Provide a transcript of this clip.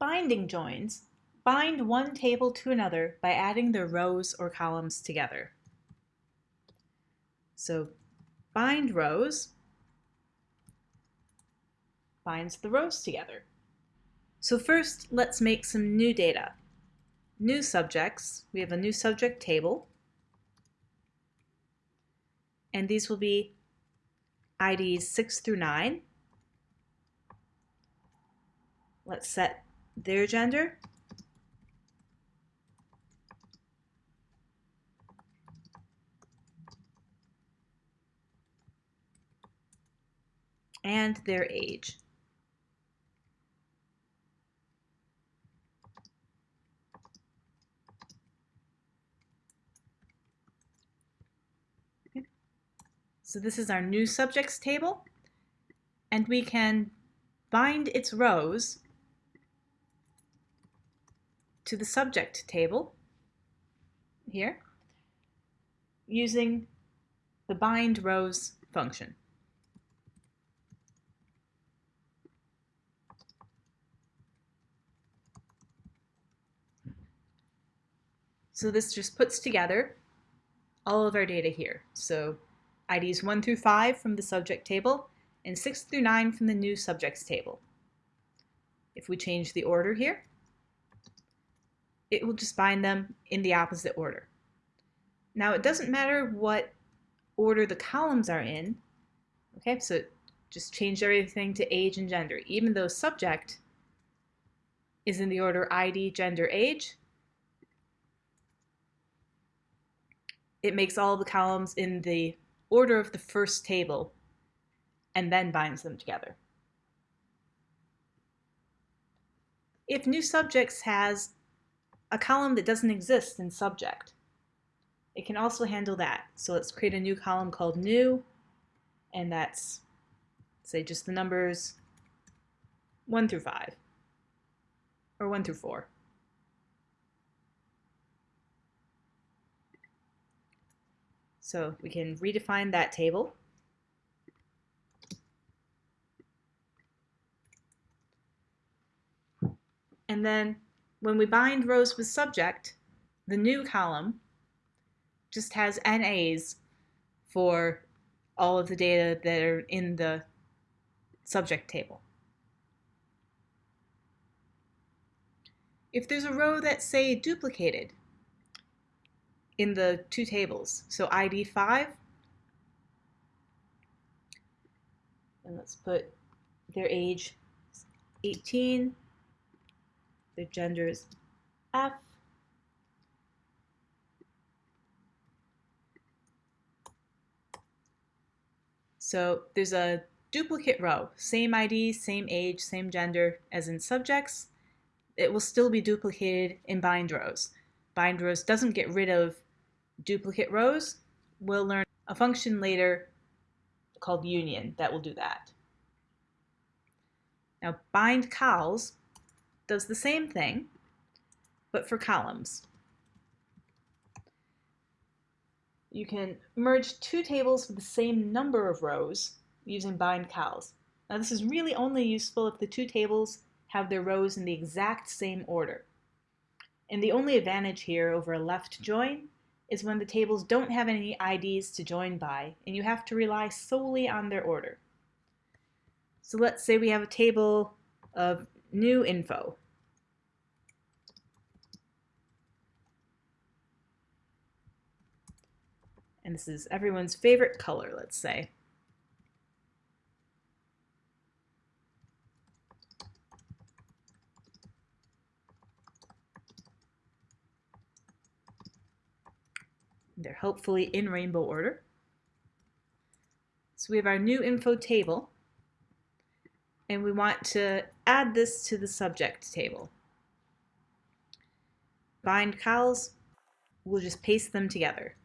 Binding joins bind one table to another by adding their rows or columns together. So bind rows binds the rows together. So first, let's make some new data. New subjects, we have a new subject table, and these will be IDs 6 through 9. Let's set their gender. and their age. So this is our new subjects table, and we can bind its rows to the subject table here using the bind rows function. So this just puts together all of our data here. So IDs 1 through 5 from the subject table, and 6 through 9 from the new subjects table. If we change the order here, it will just bind them in the opposite order. Now it doesn't matter what order the columns are in, okay, so just change everything to age and gender. Even though subject is in the order ID, gender, age, it makes all the columns in the order of the first table and then binds them together. If new subjects has a column that doesn't exist in subject, it can also handle that. So let's create a new column called new, and that's, say, just the numbers 1 through 5, or 1 through 4. So we can redefine that table. And then when we bind rows with subject, the new column just has NAs for all of the data that are in the subject table. If there's a row that's, say, duplicated, in the two tables. So ID 5, and let's put their age 18, their gender is F, So there's a duplicate row, same ID, same age, same gender as in subjects. It will still be duplicated in bind rows. Bind rows doesn't get rid of duplicate rows, we'll learn a function later called union that will do that. Now bind cols does the same thing, but for columns. You can merge two tables with the same number of rows using bind cols. Now this is really only useful if the two tables have their rows in the exact same order. And the only advantage here over a left join is when the tables don't have any IDs to join by, and you have to rely solely on their order. So let's say we have a table of new info. And this is everyone's favorite color, let's say. They're hopefully in rainbow order. So we have our new info table, and we want to add this to the subject table. Bind cols, we'll just paste them together.